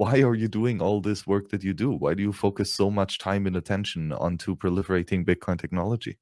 why are you doing all this work that you do? Why do you focus so much time and attention onto proliferating Bitcoin technology?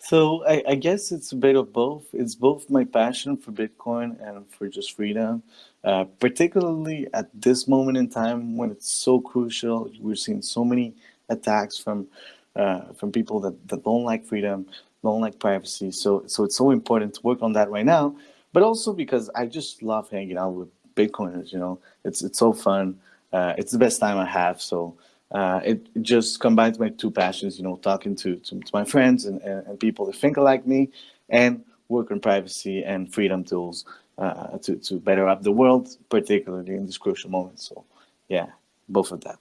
So I, I, guess it's a bit of both. It's both my passion for Bitcoin and for just freedom, uh, particularly at this moment in time when it's so crucial. We're seeing so many attacks from uh, from people that, that don't like freedom, don't like privacy. So so it's so important to work on that right now. But also because I just love hanging out with Bitcoiners. You know, it's it's so fun. Uh, it's the best time I have. So uh, it just combines my two passions, you know, talking to, to, to my friends and, and, and, people that think like me and work on privacy and freedom tools uh, to, to better up the world, particularly in this crucial moment. So yeah, both of that.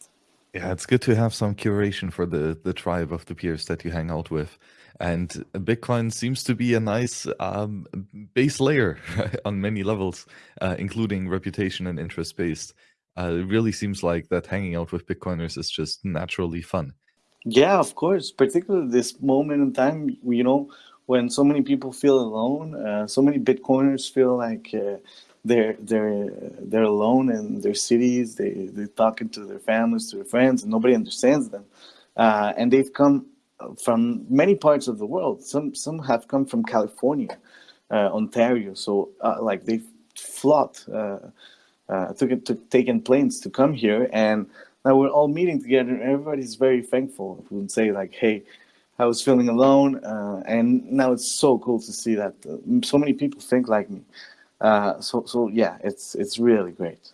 Yeah, it's good to have some curation for the, the tribe of the peers that you hang out with. And Bitcoin seems to be a nice um, base layer on many levels, uh, including reputation and interest based uh, it really seems like that hanging out with Bitcoiners is just naturally fun. Yeah, of course. Particularly this moment in time, you know, when so many people feel alone, uh, so many Bitcoiners feel like uh, they're they're they're alone in their cities. They they're talking to their families, to their friends, and nobody understands them. Uh, and they've come from many parts of the world. Some some have come from California, uh, Ontario. So uh, like they've flocked uh, took, took taken planes to come here, and now we're all meeting together. And everybody's very thankful. We say like, "Hey, I was feeling alone," uh, and now it's so cool to see that uh, so many people think like me. Uh, so so yeah, it's it's really great.